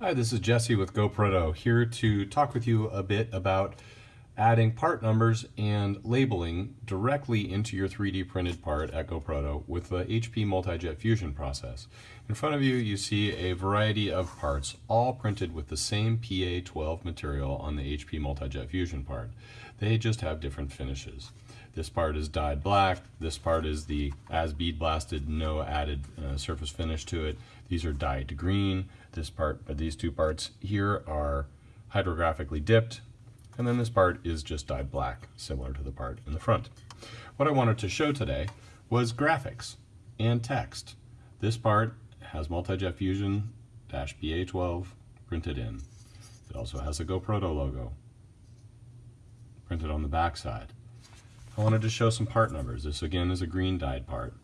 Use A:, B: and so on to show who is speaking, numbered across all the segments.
A: Hi, this is Jesse with GoProto here to talk with you a bit about adding part numbers and labeling directly into your 3D printed part at GoProto with the HP Multi-Jet Fusion process. In front of you, you see a variety of parts all printed with the same PA12 material on the HP Multi-Jet Fusion part. They just have different finishes. This part is dyed black. This part is the as bead blasted, no added uh, surface finish to it. These are dyed green. This part, these two parts here are hydrographically dipped. And then this part is just dyed black, similar to the part in the front. What I wanted to show today was graphics and text. This part has Multi-Jet Fusion PA12 printed in. It also has a GoProto logo printed on the back side. I wanted to show some part numbers. This again is a green dyed part.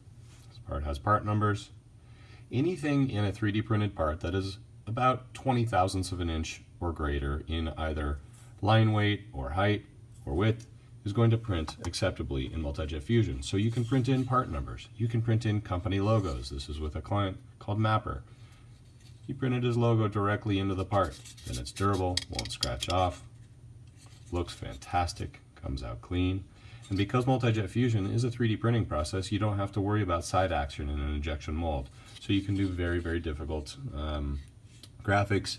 A: This part has part numbers. Anything in a 3D printed part that is about 20 thousandths of an inch or greater in either line weight or height or width is going to print acceptably in Multi-Jet Fusion. So you can print in part numbers. You can print in company logos. This is with a client called Mapper. He printed his logo directly into the part. Then it's durable, won't scratch off, looks fantastic, comes out clean. And because Multi-Jet Fusion is a 3D printing process, you don't have to worry about side action in an injection mold. So you can do very, very difficult um, graphics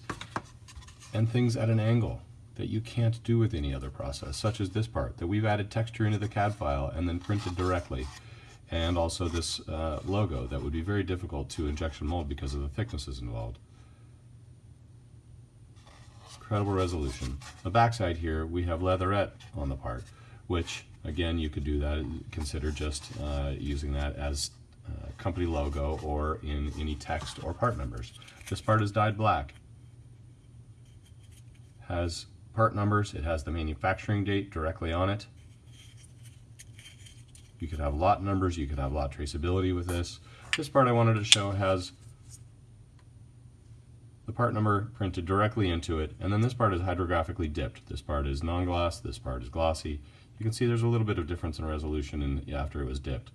A: and things at an angle that you can't do with any other process, such as this part, that we've added texture into the CAD file and then printed directly. And also this uh, logo that would be very difficult to injection mold because of the thicknesses involved. Incredible resolution. The backside here, we have leatherette on the part, which Again, you could do that, consider just uh, using that as uh, company logo or in any text or part numbers. This part is dyed black. Has part numbers, it has the manufacturing date directly on it. You could have lot numbers, you could have lot traceability with this. This part I wanted to show has the part number printed directly into it, and then this part is hydrographically dipped. This part is non-gloss, this part is glossy. You can see there's a little bit of difference in resolution in, after it was dipped,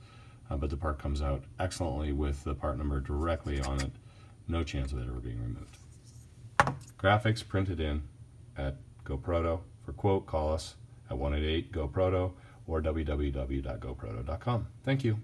A: uh, but the part comes out excellently with the part number directly on it. No chance of it ever being removed. Graphics printed in at GoProto. For quote, call us at 188-GoProto or www.goproto.com. Thank you.